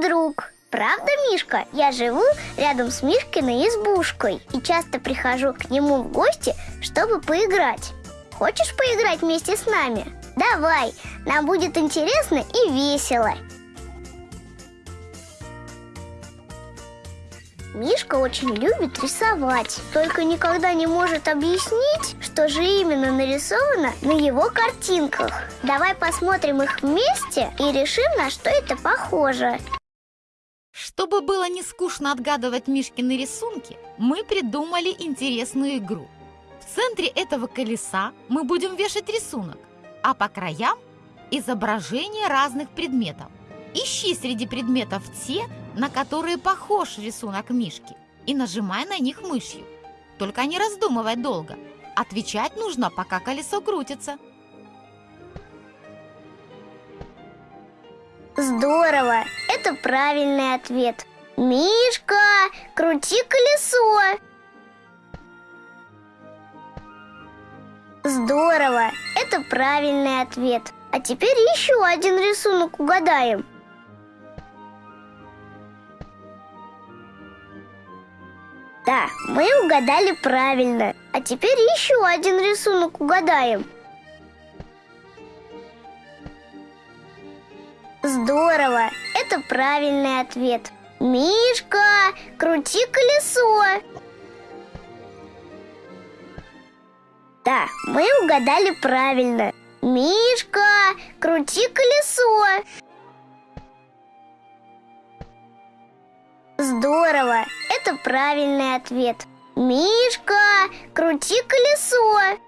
друг. Правда, Мишка? Я живу рядом с Мишкиной избушкой и часто прихожу к нему в гости, чтобы поиграть. Хочешь поиграть вместе с нами? Давай, нам будет интересно и весело. Мишка очень любит рисовать, только никогда не может объяснить, что же именно нарисовано на его картинках. Давай посмотрим их вместе и решим, на что это похоже. Чтобы было не скучно отгадывать Мишкины рисунки, мы придумали интересную игру. В центре этого колеса мы будем вешать рисунок, а по краям – изображения разных предметов. Ищи среди предметов те, на которые похож рисунок Мишки, и нажимай на них мышью. Только не раздумывай долго. Отвечать нужно, пока колесо крутится. Здорово! Это правильный ответ. Мишка, крути колесо! Здорово! Это правильный ответ. А теперь еще один рисунок угадаем. Да, мы угадали правильно. А теперь еще один рисунок угадаем. Здорово! Это правильный ответ. Мишка, крути колесо! Да, мы угадали правильно. Мишка, крути колесо! Здорово! Это правильный ответ. Мишка, крути колесо!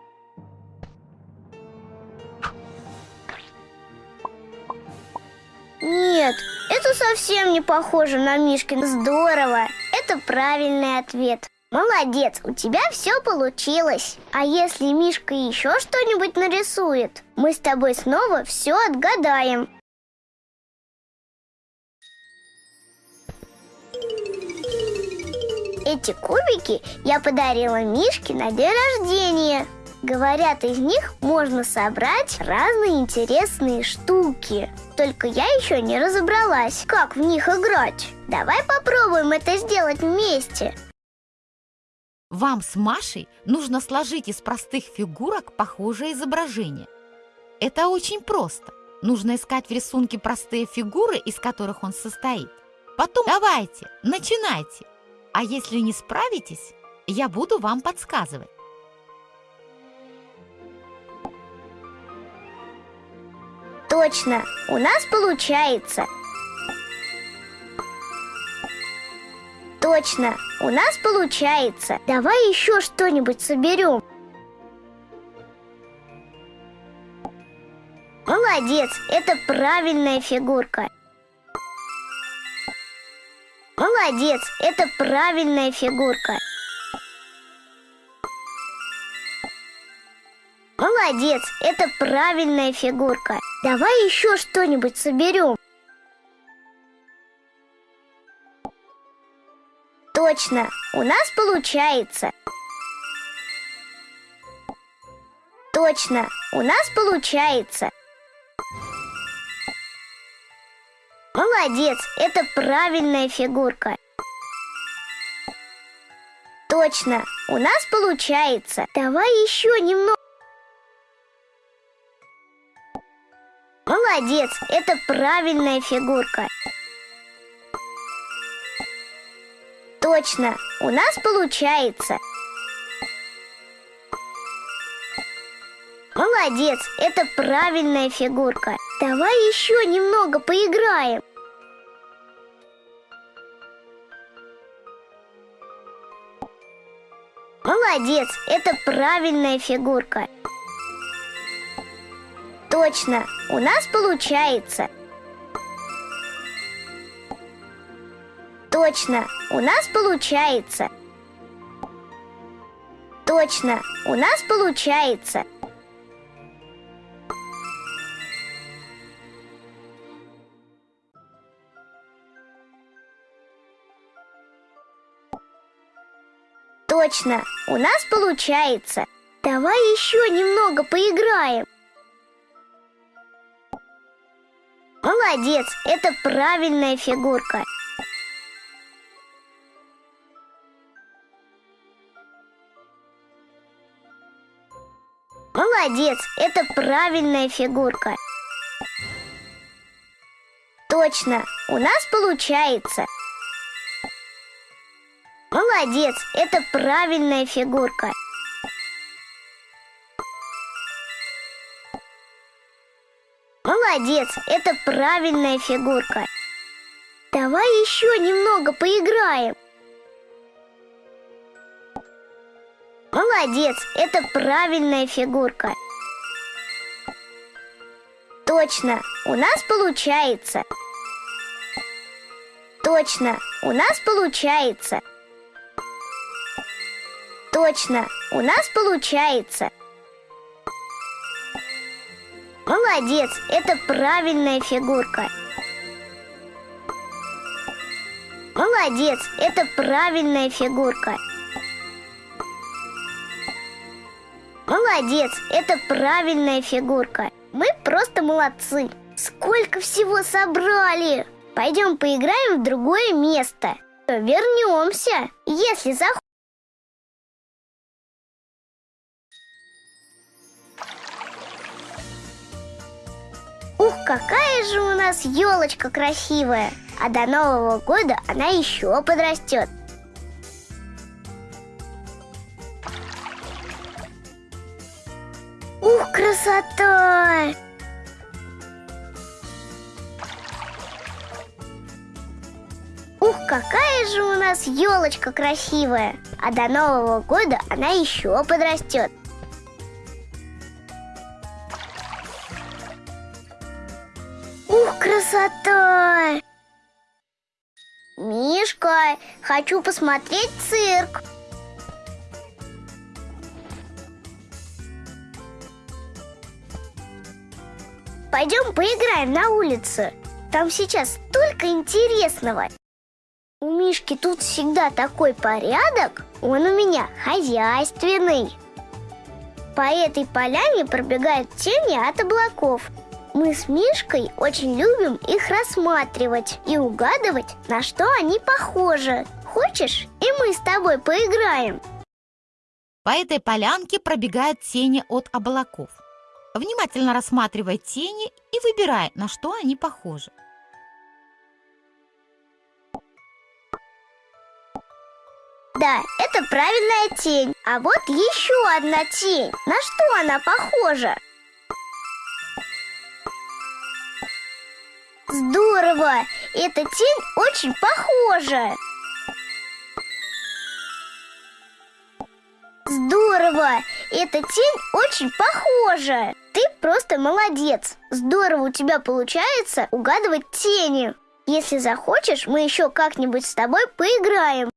Нет, это совсем не похоже на Мишкин. Здорово! Это правильный ответ. Молодец, у тебя все получилось. А если Мишка еще что-нибудь нарисует, мы с тобой снова все отгадаем. Эти кубики я подарила Мишке на день рождения. Говорят, из них можно собрать разные интересные штуки. Только я еще не разобралась, как в них играть. Давай попробуем это сделать вместе. Вам с Машей нужно сложить из простых фигурок похожее изображение. Это очень просто. Нужно искать в рисунке простые фигуры, из которых он состоит. Потом давайте, начинайте. А если не справитесь, я буду вам подсказывать. Точно, у нас получается. Точно, у нас получается. Давай еще что-нибудь соберем. Молодец, это правильная фигурка. Молодец, это правильная фигурка. Молодец, это правильная фигурка. Давай еще что-нибудь соберем. Точно, у нас получается. Точно, у нас получается. Молодец, это правильная фигурка. Точно, у нас получается. Давай еще немного. Молодец, это правильная фигурка. Точно, у нас получается. Молодец, это правильная фигурка. Давай еще немного поиграем. Молодец, это правильная фигурка. Точно, у нас получается. Точно, у нас получается. Точно, у нас получается. Точно, у нас получается. Давай еще немного поиграем. Молодец, это правильная фигурка. Молодец, это правильная фигурка. Точно, у нас получается. Молодец, это правильная фигурка. Молодец, это правильная фигурка. Давай еще немного поиграем. Молодец, это правильная фигурка. Точно, у нас получается. Точно, у нас получается. Точно, у нас получается. Молодец, это правильная фигурка. Молодец, это правильная фигурка. Молодец, это правильная фигурка. Мы просто молодцы. Сколько всего собрали! Пойдем поиграем в другое место. Вернемся, если захочешь. Ух, какая же у нас елочка красивая! А до Нового года она еще подрастет. Ух, красота! Ух, какая же у нас елочка красивая! А до Нового года она еще подрастет. Мишка, хочу посмотреть цирк. Пойдем поиграем на улице. Там сейчас столько интересного. У Мишки тут всегда такой порядок. Он у меня хозяйственный. По этой поляне пробегают тени от облаков. Мы с Мишкой очень любим их рассматривать и угадывать, на что они похожи. Хочешь, и мы с тобой поиграем? По этой полянке пробегают тени от облаков. Внимательно рассматривай тени и выбирай, на что они похожи. Да, это правильная тень. А вот еще одна тень. На что она похожа? Здорово! Эта тень очень похожа. Здорово! Эта тень очень похожа. Ты просто молодец. Здорово у тебя получается угадывать тени. Если захочешь, мы еще как-нибудь с тобой поиграем.